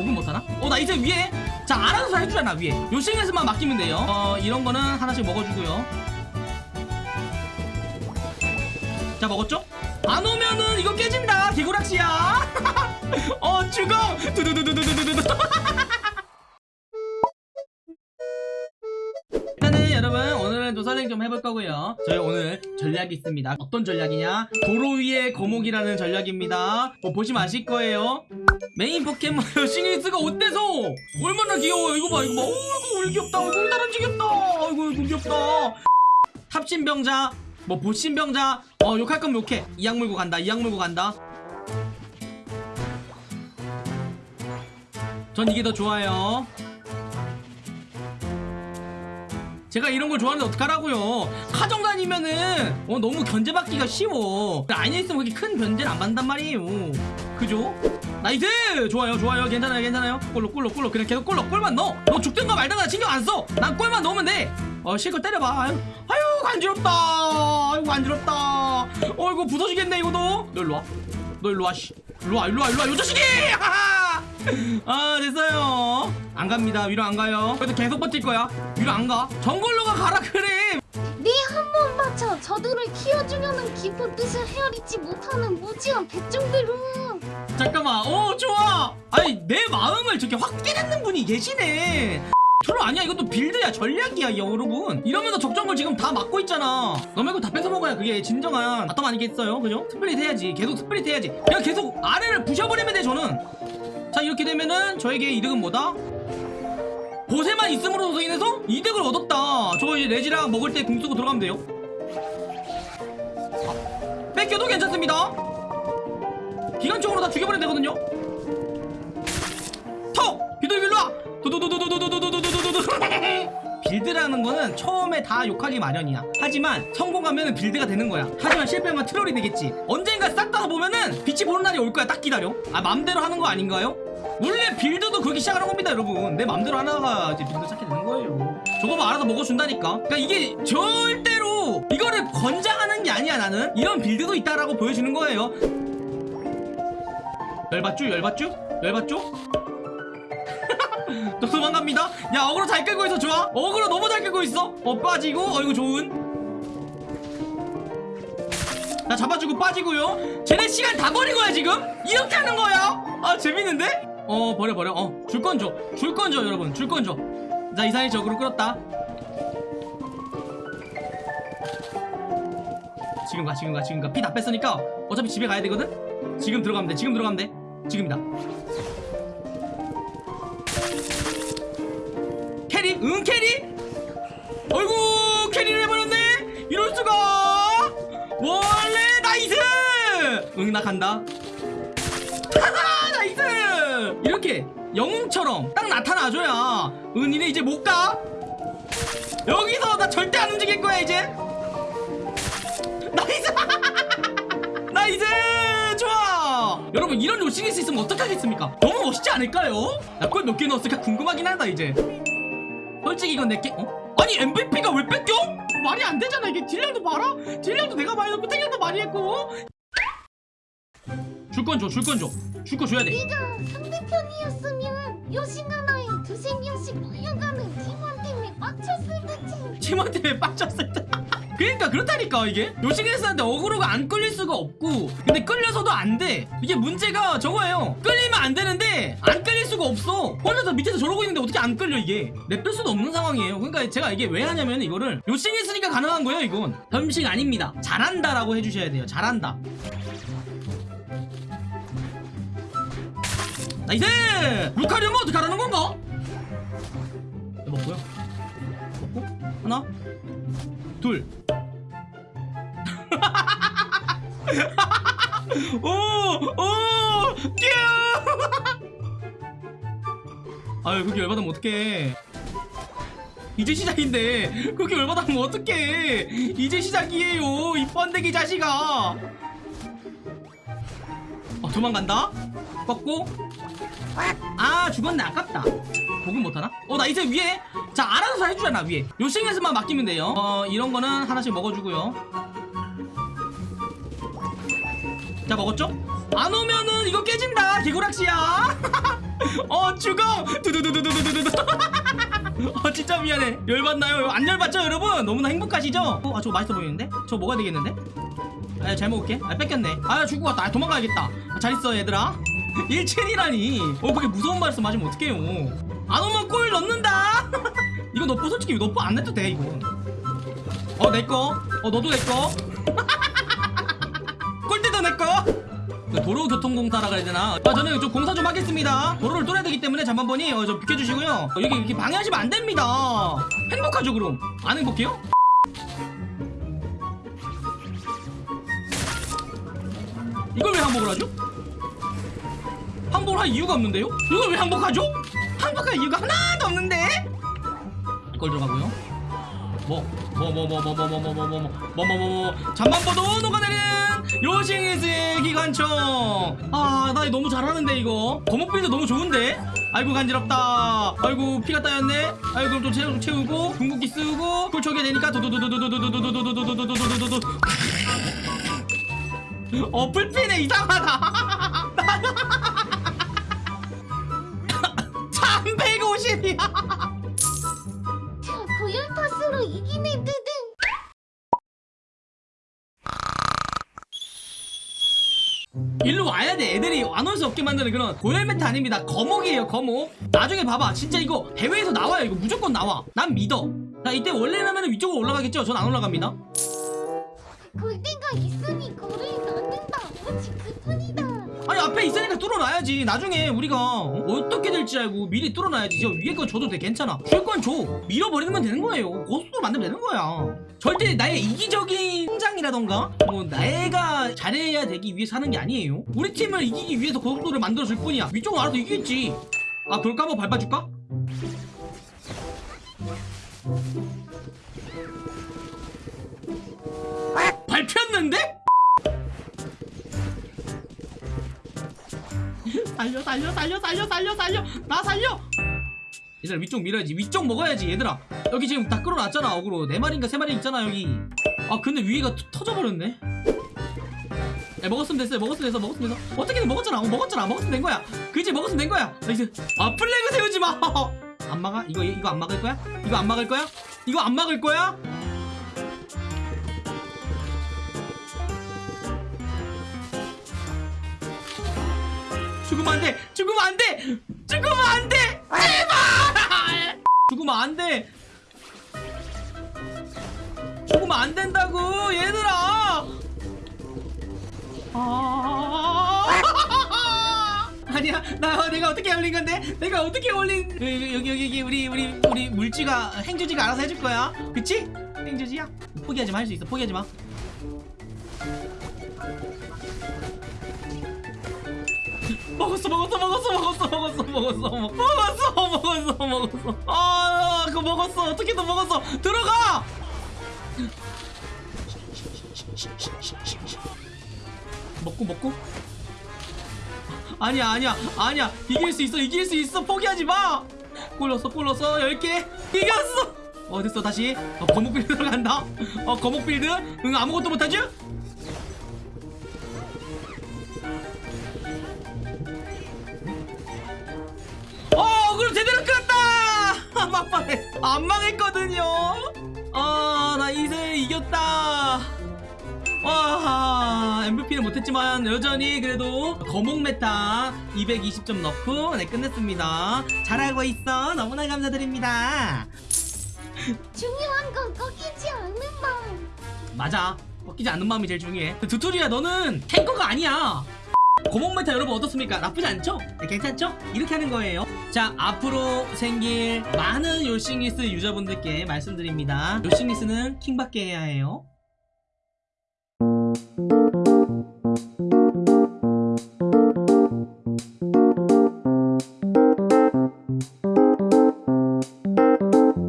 복은 못하나? 어 나 이제 위에. 자 알아서 잘 해주잖아 위에. 요싱에서만 맡기면 돼요. 어 이런 거는 하나씩 먹어주고요. 자 먹었죠? 안 오면은 이거 깨진다 개구락시야. 어 죽어. 두두두두두두두두 도사ling 좀 해볼 거고요. 저희 오늘 전략이 있습니다. 어떤 전략이냐? 도로 위의 거목이라는 전략입니다. 뭐 보시면 아실 거예요. 메인 포켓몬 시니스가 어때서? 얼마나 귀여워요. 이거 봐 이거 봐. 어이구 우리 귀엽다. 어이구 다른 지겹다. 어이구 귀엽다. 합신병자. 뭐 보신병자. 어 욕할 거면 욕해. 이악 물고 간다 이악 물고 간다. 전 이게 더 좋아요 제가 이런 걸 좋아하는데 어떡하라고요? 카정 다니면은 어, 너무 견제받기가 쉬워. 아니 있으면 그렇게 큰 견제를 안 받는단 말이에요. 그죠? nice! 좋아요 좋아요. 괜찮아요 괜찮아요. 골로 골로 골로. 그냥 계속 골로 골만 넣어. 너 죽든가 말든가 신경 안써 난 골만 넣으면 돼어 실컷 때려봐. 아유, 아유 간지럽다. 아유 간지럽다. 어이구 부서지겠네 이거도. 너 일로와. 너 일로와 씨. 일로와 일로와 일로와. 요 자식이! 하하! 아 됐어요. 안 갑니다. 위로 안 가요. 그래도 계속 버틸 거야. 위로 안가. 정글로가 가라 그래 네한번 맞춰 저들을 키워주려는 깊은 뜻을 헤아리지 못하는 무지한 백종들은. 잠깐만. 오 좋아! 아니 내 마음을 저렇게 확 깨닫는 분이 계시네. 트롤 아니야. 이것도 build야. 전략이야 여러분. 이러면서 적정글 지금 다 막고 있잖아. 너 말고 다 뺏어 먹어야 그게 진정한 bottom 아니겠어요? 그죠? split 해야지. 계속 split 해야지. 그냥 계속 아래를 부셔버리면 돼 저는 자 이렇게 되면은 저에게 이득은 뭐다? 보세만 있음으로써 인해서 이득을 얻었다 저거 이제 레지랑 먹을 때 궁 쓰고 들어가면 돼요 아, 뺏겨도 괜찮습니다 기관총으로 다 죽여버리면 되거든요 톡! 비둘기 일로와! 도도도도도도도도도도도도도 build라는 거는 처음에 다 욕하기 마련이야. 하지만 성공하면 build가 되는 거야. 하지만 실패하면 troll이 되겠지. 언젠가 싹 다 보면은 빛이 보는 날이 올 거야. 딱 기다려. 아 맘대로 하는 거 아닌가요? 원래 build도 그렇게 시작하는 겁니다 여러분. 내 맘대로 하다가 이제 build 시작하게 되는 거예요. 저거만 알아서 먹어준다니까. 그러니까 이게 절대로 이거를 권장하는 게 아니야 나는. 이런 build도 있다라고 보여주는 거예요. 열받죠? 열받죠? 열받죠? 또 도망갑니다. 야 어그로 잘 끌고 있어 좋아? 어그로 너무 잘 끌고 있어. 어 빠지고? 어이구 좋은. 자 잡아주고 빠지고요. 쟤네 시간 다 버린 거야 지금? 이렇게 하는 거야? 아 재밌는데? 어 버려 버려. 어 줄 건 줘. 줄 건 줘 여러분. 줄 건 줘. 자 이상이 적으로 끌었다. 지금 가 지금 가 지금 가. 피 다 뺐으니까 어차피 집에 가야 되거든? 지금 들어가면 돼. 지금 들어가면 돼. 지금이다 응 carry? 어이구 carry를 해버렸네? 이럴수가 원래 nice! 응 나 간다 nice! 이렇게 영웅처럼 딱 나타나줘야 은이네 이제 못가? 여기서 나 절대 안 움직일 거야 이제 nice! nice! 좋아! 여러분 이런 요싱리스 있으면 어떡하겠습니까? 너무 멋있지 않을까요? 나 골 몇 개 넣었을까 궁금하긴 하다 이제 솔직히 이건 내게 어? 아니 MVP가 왜 뺏겨? 말이 안 되잖아 이게. 딜량도 봐라. 딜량도 내가 많이 넣고 탱량도 많이 했고. 줄 건 줘 줄 건 줘. 줄 거 줘야 돼. 네가 상대편이었으면 요싱 하나에 두세 명씩 몰려가는 팀원 때문에 빡쳤을 테지 팀원 때문에 빠졌을 때 그러니까 그렇다니까 이게. 요싱리스한테 어그로가 안 끌릴 수가 없고 근데 끌려서도 안 돼. 이게 문제가 저거예요. 끌리면 안 되는데 안 끌릴 수가 없어. 혼자서 밑에서 저러고 있는데 어떻게 안 끌려 이게? 냅둘 수도 없는 상황이에요. 그러니까 제가 이게 왜 하냐면 이거를 요싱리스니까 가능한 거예요 이건. 겸식 아닙니다. 잘한다 라고 해주셔야 돼요. 잘한다. nice 루카리오면 어떻게 하라는 건가? 먹고요. 먹고? 하나? 둘 오! 오! 뛰어! 아유 그렇게 열받으면 어떡해 이제 시작인데 그렇게 열받으면 어떡해 이제 시작이에요 이 번데기 자식아 어 도망간다 꺾고 아 죽었네 아깝다 복은 못하나? 어 나 이제 위에 자 알아서 해주잖아 위에 요싱에서만 맡기면 돼요 어 이런 거는 하나씩 먹어주고요 자 먹었죠? 안 오면은 이거 깨진다 개구락시야. 어 죽어! 두두두두두두두두 어 진짜 미안해. 열받나요? 안 열받죠 여러분? 너무나 행복하시죠? 어, 아 저거 맛있어 보이는데? 저거 먹어야 되겠는데? 아, 잘 먹을게. 아 뺏겼네. 아 죽고 갔다. 아, 도망가야겠다. 아, 잘 있어 얘들아. 1첸이라니. 어 그게 무서운 말씀 하시면 어떡해요. 안 오면 골 넣는다. 이거 nerf 솔직히 nerf 안 내도 돼 이거. 어 내꺼 어 너도 내꺼 꼴대도 내꺼 그 도로교통공사라 그래야 되나? 아, 저는 좀 공사 좀 하겠습니다. 도로를 뚫어야 되기 때문에 잠깐만이 어, 좀 비켜주시고요. 어, 여기 이렇게 방해하시면 안 됩니다. 행복하죠 그럼? 안 행복해요? 이걸 왜 항복을 하죠? 항복을 할 이유가 없는데요? 이걸 왜 항복하죠? 항복할 이유가 하나도 없는데? 이걸 들어가고요. 뭐, 뭐, 뭐, 뭐, 뭐, 뭐, 뭐, 뭐, 뭐, 뭐, 뭐, 뭐, 뭐, 뭐, 잠만 봐도 녹아내는 요싱이즈의 기관총. 아, 나 이거 너무 잘하는데 이거. 거목빌드 너무 좋은데. 아이고 간지럽다. 아이고 피가 따였네. 아이고 좀 채우, 채우고 궁극기 쓰고 굴초게 되니까 도도도도도도도도도도도도도도도도도도도. 어 불피네 이상하다. 350이야. 자 파스로 이기네 드등 일로 와야 돼. 애들이 안 올 수 없게 만드는 그런 고목 meta 아닙니다. 거목이에요 거목. 나중에 봐봐. 진짜 이거 대회에서 나와요. 이거 무조건 나와. 난 믿어. 자 이때 원래라면 위쪽으로 올라가겠죠? 전 안 올라갑니다. 골대가 앞에 있으니까 뚫어놔야지. 나중에 우리가 어떻게 될지 알고 미리 뚫어놔야지. 저 위에 거 줘도 돼. 괜찮아. 줄 건 줘. 밀어버리면 되는 거예요. 고속도로 만들면 되는 거야. 절대 나의 이기적인 성장이라던가 뭐 내가 잘해야 되기 위해서 하는 게 아니에요. 우리 팀을 이기기 위해서 고속도로를 만들어줄 뿐이야. 위쪽은 알아서 이기겠지. 아 그럴까? 한번 밟아줄까? 밟혔는데? 살려 살려 살려 살려 살려 살려. 나 살려. 얘들아 위쪽 밀어야지. 위쪽 먹어야지 얘들아. 여기 지금 다 끌어놨잖아 어그로. 네 마리인가 세 마리 있잖아 여기. 아 근데 위가 터- 터져버렸네. 야 먹었으면 됐어요. 먹었으면 됐어. 먹었으면 됐어. 어떻게든 먹었잖아. 어, 먹었잖아. 먹었으면 된 거야. 그지? 먹었으면 된 거야. nice 아 flag 세우지 마안 막아? 이거 이거 안 막을 거야? 이거 안 막을 거야? 이거 안 막을 거야 죽으면 안 돼! 죽으면 안 돼! 죽으면 안 돼! 제발! 죽으면 안 돼! 죽으면 안 된다고! 얘들아! 아... 아니야, 나 내가 어떻게 올린 건데? 내가 어떻게 올린? 여기 여기 여기, 여기 우리 우리 우리 물지가 행주지가 알아서 해줄 거야, 그치? 행주지야, 포기하지 마, 할 수 있어, 포기하지 마. 먹었어 먹었어 먹었어 먹었어 먹었어 먹었어 먹- 먹었어 먹었어 먹었어. 아 그거 먹었어. 어떻게든 먹었어. 들어가! 먹고 먹고? 아니야 아니야 아니야. 이길 수 있어 이길 수 있어. 포기하지 마! 꿀렀어 꿀렀어. 10개. 이겼어! 어 됐어. 다시. 어, 거목 build 들어간다. 어 거목 build? 응 아무것도 못하지 안 망했거든요. 아, 나 이제 이겼다. 와, MVP는 못했지만 여전히 그래도 거목 meta 220점 넣고 네, 끝냈습니다. 잘하고 있어. 너무나 감사드립니다. 중요한 건 꺾이지 않는 마음 맞아. 꺾이지 않는 마음이 제일 중요해. 두투리야, 너는 tanker가 아니야. 고목 meta 여러분 어떻습니까? 나쁘지 않죠? 네, 괜찮죠? 이렇게 하는 거예요. 자, 앞으로 생길 많은 요싱리스 유저분들께 말씀드립니다. 요싱리스는 킹받게 해야 해요.